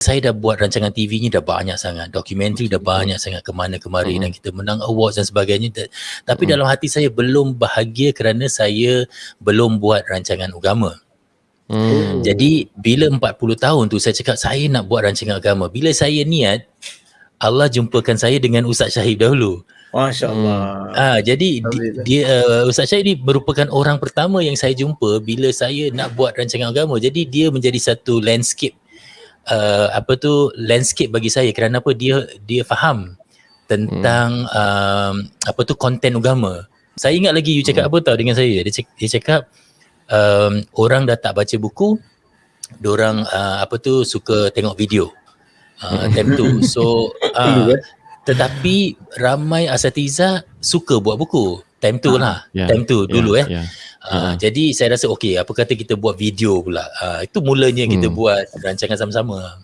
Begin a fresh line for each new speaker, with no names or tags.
saya dah buat rancangan TV ni dah banyak sangat, dokumentari dah banyak sangat ke mana kemari
Hmm.
dan kita menang awards dan sebagainya. Ta- Tapi
Hmm.
dalam hati saya belum bahagia kerana saya belum buat rancangan agama.
Hmm.
Jadi bila 40 tahun tu saya cakap saya nak buat rancangan agama. Bila saya niat, Allah jumpakan saya dengan Ustaz Syahid dahulu.
Masya Allah.
Ah, jadi
Alhamdulillah.
dia uh, Ustaz Syahid ni merupakan orang pertama yang saya jumpa bila saya nak buat rancangan agama. Jadi dia menjadi satu landscape uh, apa tu landscape bagi saya kerana apa dia dia faham tentang um, apa tu konten agama. Saya ingat lagi you cakap apa tau dengan saya. Dia cakap, dia cakap um, orang dah tak baca buku, orang uh, apa tu suka tengok video. Uh, time tu. So uh,
Dulu,
tetapi ramai asatiza suka buat buku. Time tu lah.
Ya,
Time tu dulu
ya,
eh.
ya.
Uh, jadi saya rasa okey apa kata kita buat video pula. Uh, itu mulanya kita
Hmm.
buat rancangan sama-sama.